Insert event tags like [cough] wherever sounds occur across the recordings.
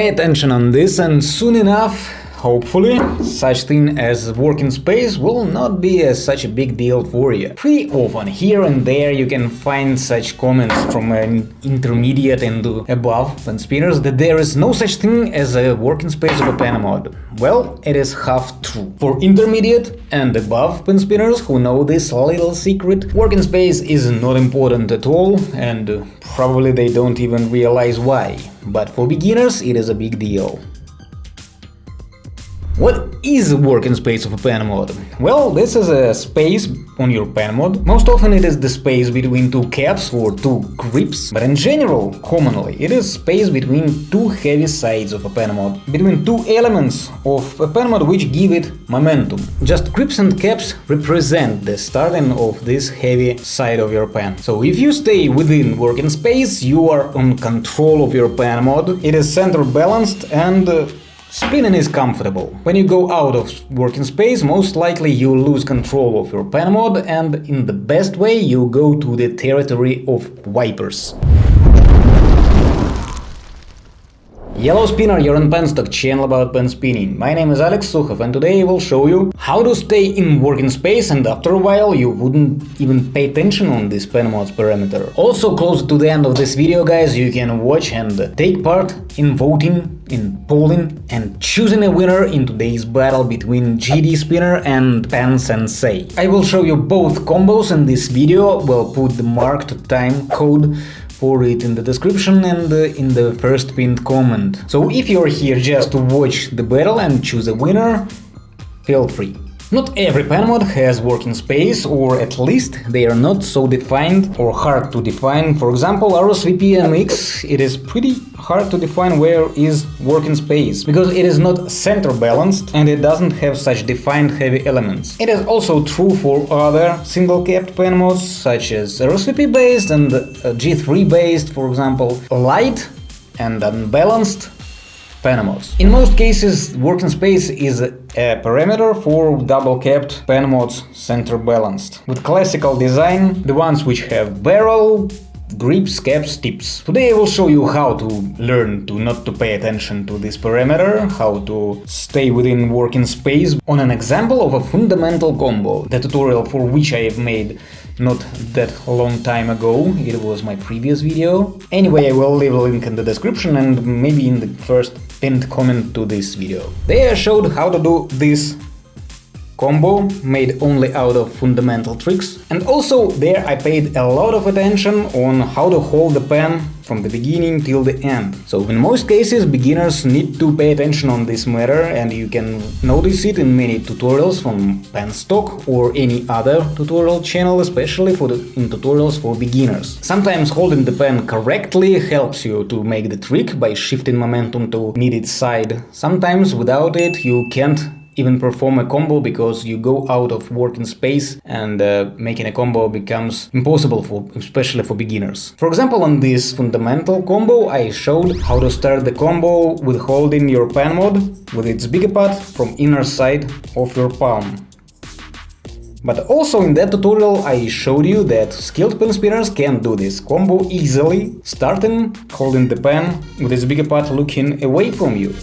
pay attention on this and soon enough Hopefully, such thing as working space will not be a, such a big deal for you. Pretty often, here and there, you can find such comments from an intermediate and above pen spinners that there is no such thing as a working space of a pen mod. Well, it is half true. For intermediate and above pen spinners who know this little secret, working space is not important at all and probably they don't even realize why. But for beginners, it is a big deal. What is working space of a pen mod? Well, this is a space on your pen mod. Most often it is the space between two caps or two grips, but in general, commonly, it is space between two heavy sides of a pen mod, between two elements of a pen mod which give it momentum. Just grips and caps represent the starting of this heavy side of your pen. So if you stay within working space, you are on control of your pen mod, it is center balanced and uh, Spinning is comfortable. When you go out of working space, most likely you lose control of your pen mod and in the best way you go to the territory of wipers. Yellow Spinner, you're on Penstock channel about pen spinning. My name is Alex Sukhov and today I will show you how to stay in working space and after a while you wouldn't even pay attention on this pen mod's parameter. Also close to the end of this video guys you can watch and take part in voting, in polling and choosing a winner in today's battle between GD Spinner and Pen Sensei. I will show you both combos in this video, we'll put the marked time code for it in the description and uh, in the first pinned comment. So if you're here just to watch the battle and choose a winner, feel free. Not every pen mod has working space, or at least they are not so defined or hard to define. For example, RSVP MX, it is pretty hard to define where is working space, because it is not center balanced and it doesn't have such defined heavy elements. It is also true for other single capped pen mods, such as RSVP based and uh, G3 based, for example. Light and unbalanced pen mods. In most cases, working space is a parameter for double-capped pen mods center balanced. With classical design, the ones which have barrel, grips, caps, tips. Today I will show you how to learn to not to pay attention to this parameter, how to stay within working space on an example of a fundamental combo, the tutorial for which I have made not that long time ago, it was my previous video. Anyway, I will leave a link in the description and maybe in the first pinned comment to this video. There I showed how to do this combo made only out of fundamental tricks. And also there I paid a lot of attention on how to hold the pen from the beginning till the end. So in most cases beginners need to pay attention on this matter and you can notice it in many tutorials from Penstock or any other tutorial channel, especially for the, in tutorials for beginners. Sometimes holding the pen correctly helps you to make the trick by shifting momentum to needed side. Sometimes without it you can't even perform a combo because you go out of working space and uh, making a combo becomes impossible for especially for beginners. For example, on this fundamental combo I showed how to start the combo with holding your pen mod with its bigger part from inner side of your palm. But also in that tutorial I showed you that skilled pen spinners can do this combo easily, starting holding the pen with its bigger part looking away from you.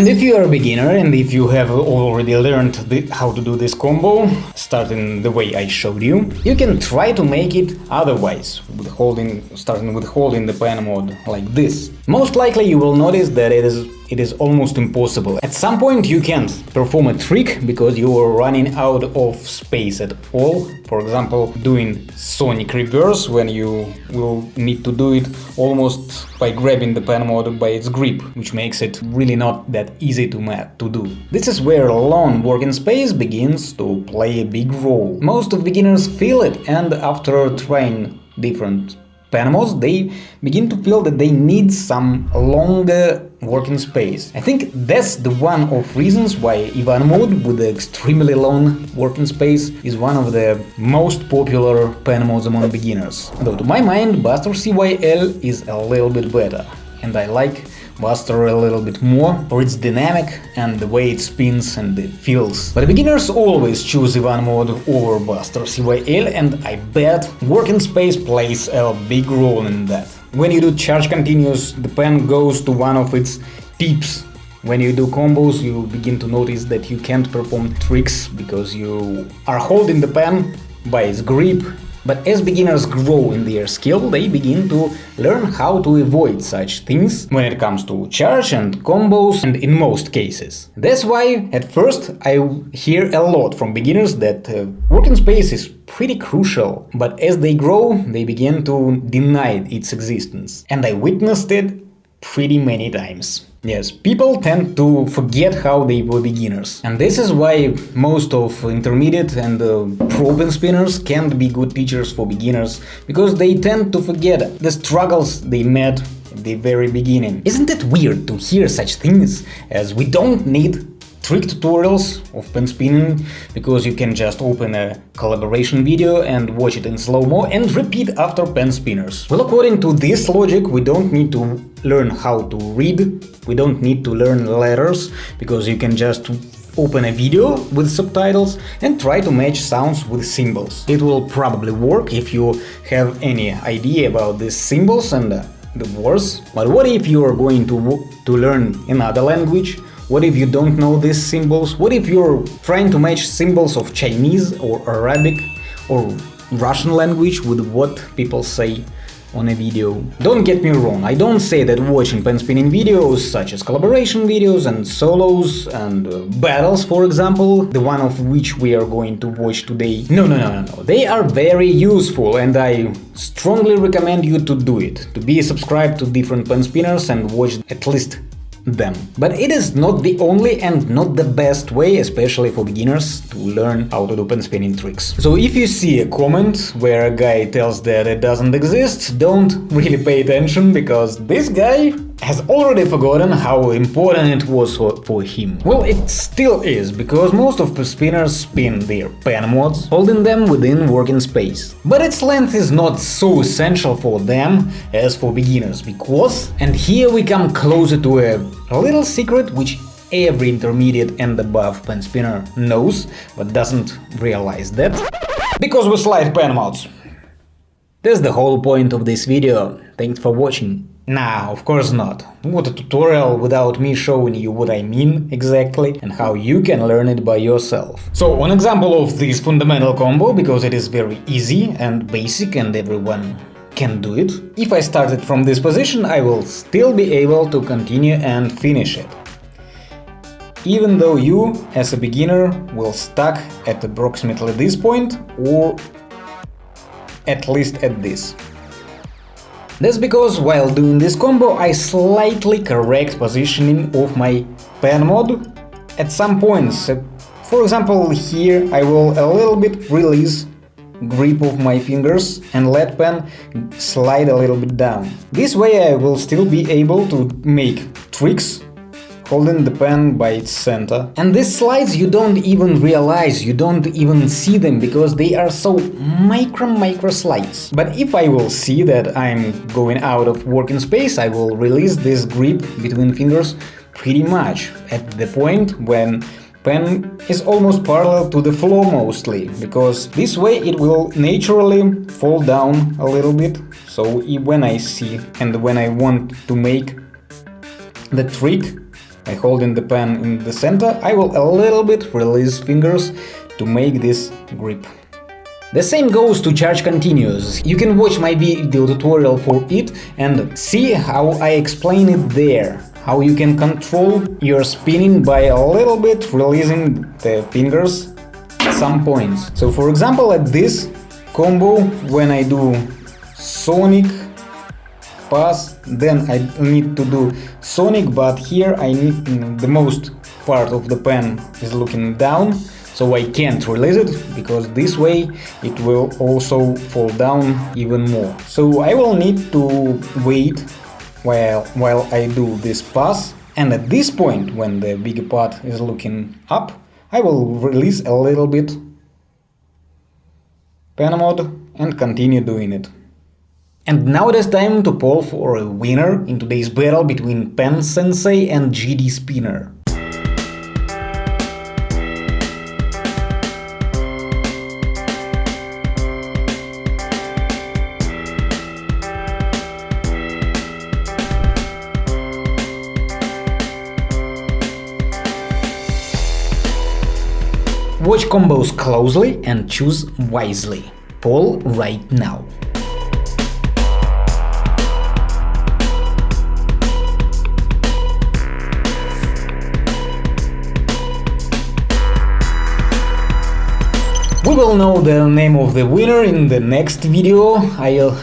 And if you are a beginner and if you have already learned the, how to do this combo, starting the way I showed you, you can try to make it otherwise, with holding, starting with holding the pen mode like this. Most likely you will notice that it is it is almost impossible. At some point you can't perform a trick because you are running out of space at all. For example, doing Sonic reverse when you will need to do it almost by grabbing the pen mod by its grip, which makes it really not that easy to, to do. This is where long working space begins to play a big role. Most of beginners feel it and after trying different pen mods, they begin to feel that they need some longer working space. I think that's the one of reasons why Ivan mode with the extremely long working space is one of the most popular pen mods among beginners. Though to my mind Buster CYL is a little bit better, and I like Buster a little bit more for its dynamic and the way it spins and it feels. But beginners always choose Ivan mode over Buster CYL and I bet working space plays a big role in that. When you do charge continuous, the pen goes to one of its peeps when you do combos, you begin to notice that you can't perform tricks because you are holding the pen by its grip. But as beginners grow in their skill, they begin to learn how to avoid such things when it comes to charge and combos and in most cases. That's why at first I hear a lot from beginners that uh, working space is pretty crucial, but as they grow, they begin to deny its existence. And I witnessed it pretty many times. Yes, people tend to forget how they were beginners. And this is why most of intermediate and uh, spinners can't be good teachers for beginners, because they tend to forget the struggles they met at the very beginning. Isn't it weird to hear such things as we don't need trick tutorials of pen spinning because you can just open a collaboration video and watch it in slow-mo and repeat after pen spinners. Well, according to this logic, we don't need to learn how to read, we don't need to learn letters, because you can just open a video with subtitles and try to match sounds with symbols. It will probably work if you have any idea about these symbols and uh, the words, but what if you are going to, to learn another language? What if you don't know these symbols? What if you're trying to match symbols of Chinese or Arabic or Russian language with what people say on a video. Don't get me wrong, I don't say that watching pen spinning videos, such as collaboration videos and solos and uh, battles, for example, the one of which we are going to watch today. No, no, no, no, no. They are very useful and I strongly recommend you to do it, to be subscribed to different pen spinners and watch at least them. But it is not the only and not the best way, especially for beginners, to learn how to do pen spinning tricks. So if you see a comment where a guy tells that it doesn't exist, don't [laughs] really pay attention, because this guy has already forgotten how important it was for him. Well, it still is, because most of the spinners spin their pen mods, holding them within working space. But its length is not so essential for them as for beginners, because, and here we come closer to a, little secret which every intermediate and above pen spinner knows, but doesn't realize that. Because we slide pen mods. That's the whole point of this video. Thanks for watching. Nah, of course not. What a tutorial without me showing you what I mean exactly and how you can learn it by yourself. So, one example of this fundamental combo, because it is very easy and basic and everyone can do it. If I started from this position, I will still be able to continue and finish it. Even though you, as a beginner, will stuck at approximately this point or at least at this. That's because while doing this combo I slightly correct positioning of my pen mod at some points. For example, here I will a little bit release grip of my fingers and let pen slide a little bit down. This way I will still be able to make tricks holding the pen by its center. And these slides you don't even realize, you don't even see them, because they are so micro micro slides. But if I will see that I'm going out of working space, I will release this grip between fingers pretty much at the point when pen is almost parallel to the floor mostly, because this way it will naturally fall down a little bit. So when I see and when I want to make the trick by holding the pen in the center, I will a little bit release fingers to make this grip. The same goes to charge continuous. You can watch my video tutorial for it and see how I explain it there. How you can control your spinning by a little bit releasing the fingers at some points. So for example at this combo when I do Sonic pass then I need to do Sonic but here I need the most part of the pen is looking down so I can't release it because this way it will also fall down even more. So I will need to wait while, while I do this pass and at this point when the bigger part is looking up I will release a little bit pen mode and continue doing it. And now it is time to poll for a winner in today's battle between Pen Sensei and GD Spinner. Watch combos closely and choose wisely. Poll right now. Will know the name of the winner in the next video, I'll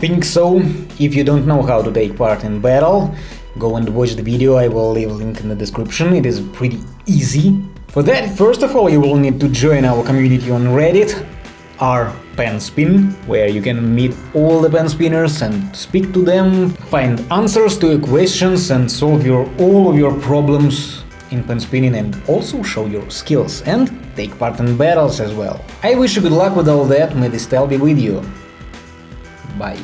think so. If you don't know how to take part in battle, go and watch the video, I will leave a link in the description, it is pretty easy. For that, first of all, you will need to join our community on Reddit, r pen where you can meet all the pen spinners and speak to them, find answers to your questions and solve your all of your problems in pen spinning and also show your skills and take part in battles as well. I wish you good luck with all that, may the style be with you. Bye.